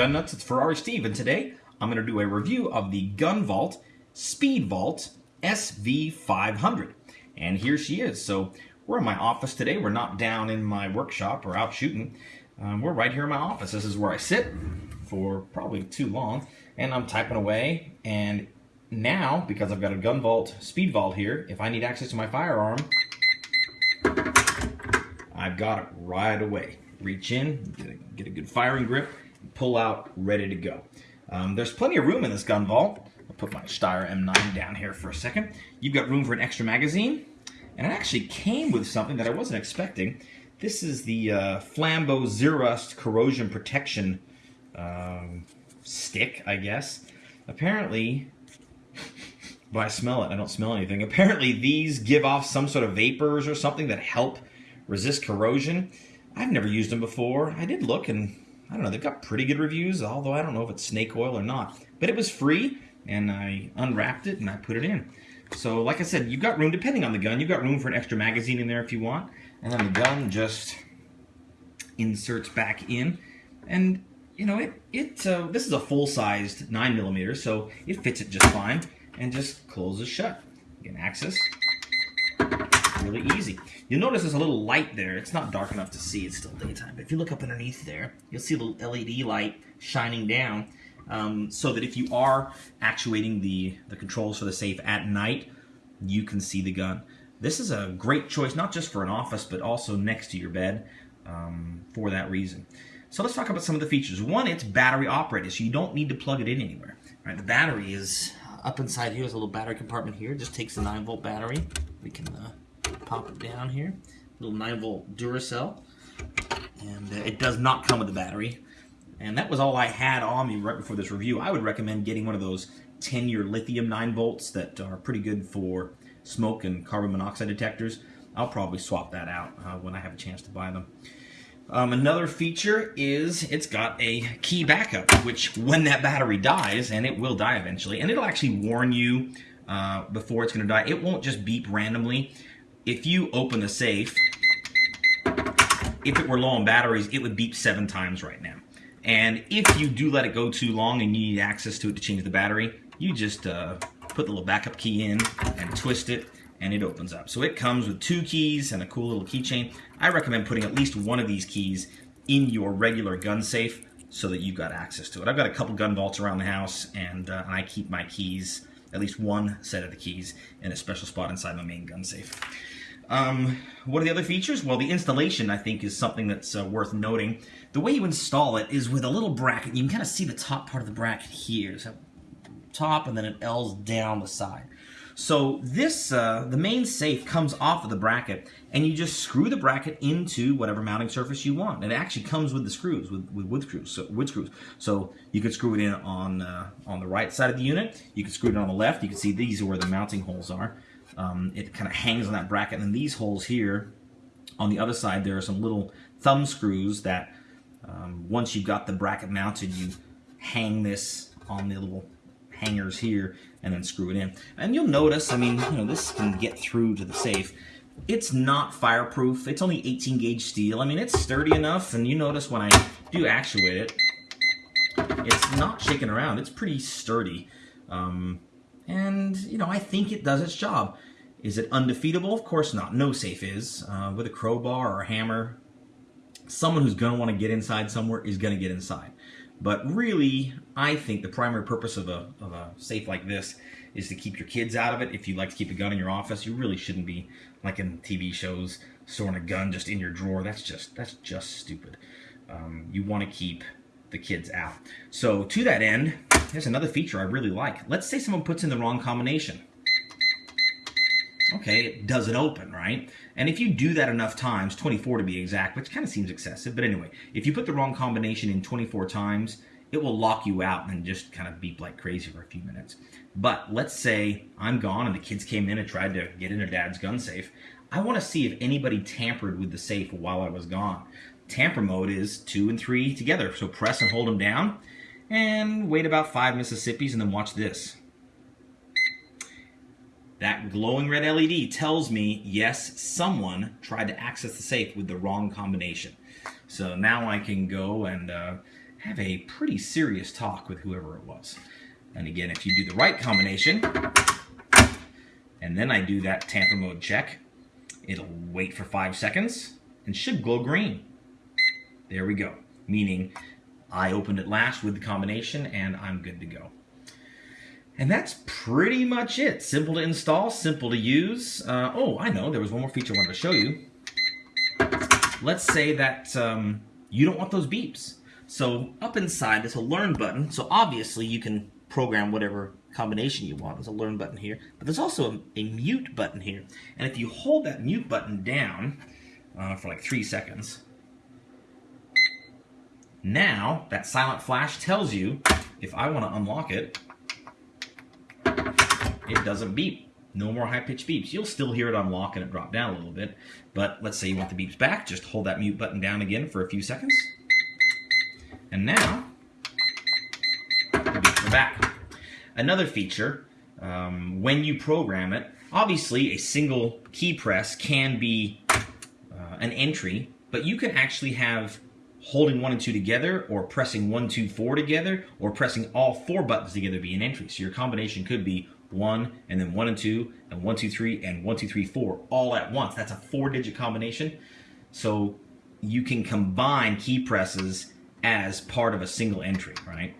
Gun Nuts? It's Ferrari Steve, and today I'm going to do a review of the Gun Vault Speed Vault SV500. And here she is. So we're in my office today. We're not down in my workshop or out shooting. Um, we're right here in my office. This is where I sit for probably too long, and I'm typing away. And now, because I've got a Gun Vault Speed Vault here, if I need access to my firearm, I've got it right away reach in, get a, get a good firing grip, pull out, ready to go. Um, there's plenty of room in this gun vault. I'll put my Steyr M9 down here for a second. You've got room for an extra magazine, and it actually came with something that I wasn't expecting. This is the uh, Flambeau Zerust corrosion protection um, stick, I guess. Apparently, but I smell it. I don't smell anything. Apparently, these give off some sort of vapors or something that help resist corrosion. I've never used them before. I did look and I don't know, they've got pretty good reviews, although I don't know if it's snake oil or not. But it was free and I unwrapped it and I put it in. So like I said, you've got room, depending on the gun, you've got room for an extra magazine in there if you want. And then the gun just inserts back in. And you know, it, it uh, this is a full-sized 9 millimeter, so it fits it just fine and just closes shut. You can access really easy. You'll notice there's a little light there. It's not dark enough to see. It's still daytime. But if you look up underneath there, you'll see a little LED light shining down um, so that if you are actuating the, the controls for the safe at night, you can see the gun. This is a great choice, not just for an office, but also next to your bed um, for that reason. So let's talk about some of the features. One, it's battery operated, so you don't need to plug it in anywhere. Right, the battery is up inside here. There's a little battery compartment here. It just takes a 9 volt battery. We can uh, pop it down here. Little 9 volt Duracell. And uh, it does not come with a battery. And that was all I had on me right before this review. I would recommend getting one of those 10-year lithium 9 volts that are pretty good for smoke and carbon monoxide detectors. I'll probably swap that out uh, when I have a chance to buy them. Um, another feature is it's got a key backup, which when that battery dies, and it will die eventually, and it'll actually warn you uh, before it's going to die. It won't just beep randomly if you open the safe, if it were low on batteries, it would beep seven times right now. And if you do let it go too long and you need access to it to change the battery, you just uh, put the little backup key in and twist it and it opens up. So it comes with two keys and a cool little keychain. I recommend putting at least one of these keys in your regular gun safe so that you've got access to it. I've got a couple gun vaults around the house and, uh, and I keep my keys, at least one set of the keys, in a special spot inside my main gun safe. Um, what are the other features? Well, the installation, I think, is something that's uh, worth noting. The way you install it is with a little bracket. You can kind of see the top part of the bracket here. So top, and then it L's down the side. So this, uh, the main safe comes off of the bracket, and you just screw the bracket into whatever mounting surface you want. It actually comes with the screws, with, with wood screws. So wood screws. So you could screw it in on uh, on the right side of the unit. You could screw it on the left. You can see these are where the mounting holes are um, it kind of hangs on that bracket. And then these holes here, on the other side, there are some little thumb screws that um, once you've got the bracket mounted, you hang this on the little hangers here and then screw it in. And you'll notice, I mean, you know, this can get through to the safe. It's not fireproof. It's only 18 gauge steel. I mean, it's sturdy enough, and you notice when I do actuate it, it's not shaking around. It's pretty sturdy. Um, and, you know, I think it does its job. Is it undefeatable? Of course not. No safe is. Uh, with a crowbar or a hammer, someone who's going to want to get inside somewhere is going to get inside. But really, I think the primary purpose of a, of a safe like this is to keep your kids out of it. If you like to keep a gun in your office, you really shouldn't be, like in TV shows, storing a gun just in your drawer. That's just, that's just stupid. Um, you want to keep the kids out. So to that end, here's another feature I really like. Let's say someone puts in the wrong combination. Okay, it doesn't open, right? And if you do that enough times, 24 to be exact, which kind of seems excessive, but anyway, if you put the wrong combination in 24 times, it will lock you out and just kind of beep like crazy for a few minutes. But let's say I'm gone and the kids came in and tried to get in their dad's gun safe. I want to see if anybody tampered with the safe while I was gone. Tamper mode is two and three together. So press and hold them down and wait about five Mississippis and then watch this. That glowing red LED tells me, yes, someone tried to access the safe with the wrong combination. So now I can go and uh, have a pretty serious talk with whoever it was. And again, if you do the right combination, and then I do that tamper mode check, it'll wait for five seconds and should glow green. There we go, meaning I opened it last with the combination and I'm good to go. And that's pretty much it. Simple to install, simple to use. Uh, oh, I know, there was one more feature I wanted to show you. Let's say that um, you don't want those beeps. So up inside, there's a learn button. So obviously you can program whatever combination you want. There's a learn button here, but there's also a, a mute button here. And if you hold that mute button down uh, for like three seconds, now that silent flash tells you if I want to unlock it, it doesn't beep. No more high-pitched beeps. You'll still hear it unlock and it drop down a little bit, but let's say you want the beeps back, just hold that mute button down again for a few seconds. And now, the beeps are back. Another feature, um, when you program it, obviously a single key press can be uh, an entry, but you can actually have holding one and two together or pressing one, two, four together or pressing all four buttons together be an entry. So your combination could be one and then one and two and one, two, three and one, two, three, four all at once. That's a four digit combination. So you can combine key presses as part of a single entry, right?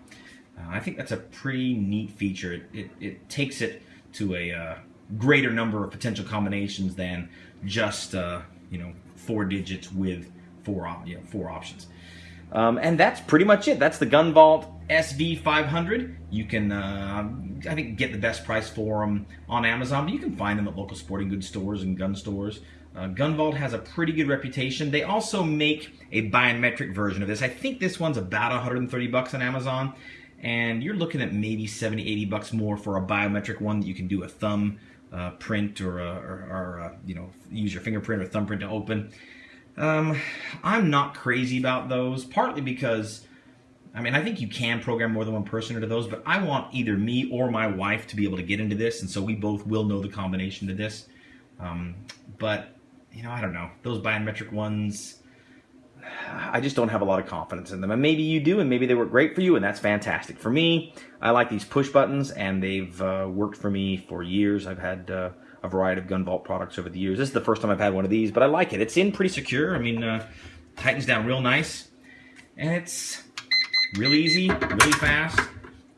Uh, I think that's a pretty neat feature. It, it, it takes it to a uh, greater number of potential combinations than just, uh, you know, four digits with four, op you know, four options. Um, and that's pretty much it. That's the Gun Vault SV500. You can, uh, I think, get the best price for them on Amazon, but you can find them at local sporting goods stores and gun stores. Uh, Gun Vault has a pretty good reputation. They also make a biometric version of this. I think this one's about 130 bucks on Amazon, and you're looking at maybe 70, 80 bucks more for a biometric one that you can do a thumb uh, print or, a, or, or a, you know, use your fingerprint or thumbprint to open. Um, I'm not crazy about those, partly because, I mean, I think you can program more than one person into those, but I want either me or my wife to be able to get into this, and so we both will know the combination to this. Um, but, you know, I don't know. Those biometric ones, I just don't have a lot of confidence in them. And maybe you do, and maybe they work great for you, and that's fantastic. For me, I like these push buttons, and they've uh, worked for me for years. I've had... Uh, a variety of Gun Vault products over the years. This is the first time I've had one of these, but I like it. It's in pretty secure. I mean, uh, tightens down real nice, and it's really easy, really fast,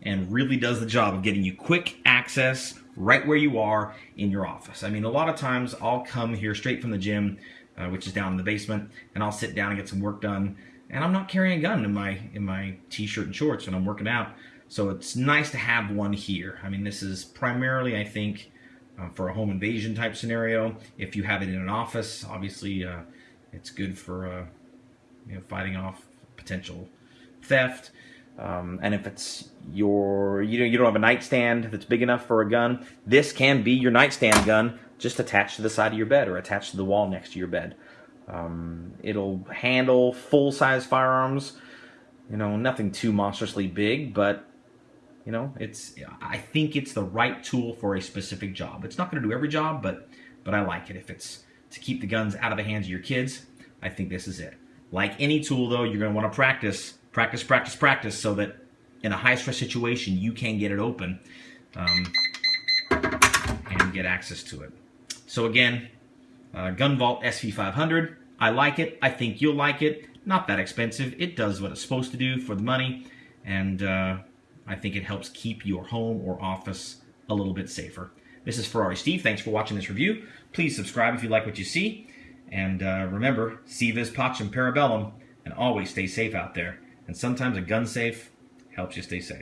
and really does the job of getting you quick access right where you are in your office. I mean, a lot of times I'll come here straight from the gym, uh, which is down in the basement, and I'll sit down and get some work done, and I'm not carrying a gun in my in my t-shirt and shorts when I'm working out. So it's nice to have one here. I mean, this is primarily, I think, uh, for a home invasion type scenario. If you have it in an office, obviously uh, it's good for uh, you know, fighting off potential theft. Um, and if it's your, you know, you don't have a nightstand that's big enough for a gun, this can be your nightstand gun just attached to the side of your bed or attached to the wall next to your bed. Um, it'll handle full-size firearms, you know, nothing too monstrously big, but you know, it's I think it's the right tool for a specific job. It's not going to do every job, but but I like it. If it's to keep the guns out of the hands of your kids, I think this is it. Like any tool, though, you're going to want to practice, practice, practice, practice, so that in a high stress situation, you can get it open um, and get access to it. So again, uh, Gun Vault SV500. I like it. I think you'll like it. Not that expensive. It does what it's supposed to do for the money, and. Uh, I think it helps keep your home or office a little bit safer. This is Ferrari Steve. Thanks for watching this review. Please subscribe if you like what you see. And uh, remember, si vis pacem parabellum, and always stay safe out there. And sometimes a gun safe helps you stay safe.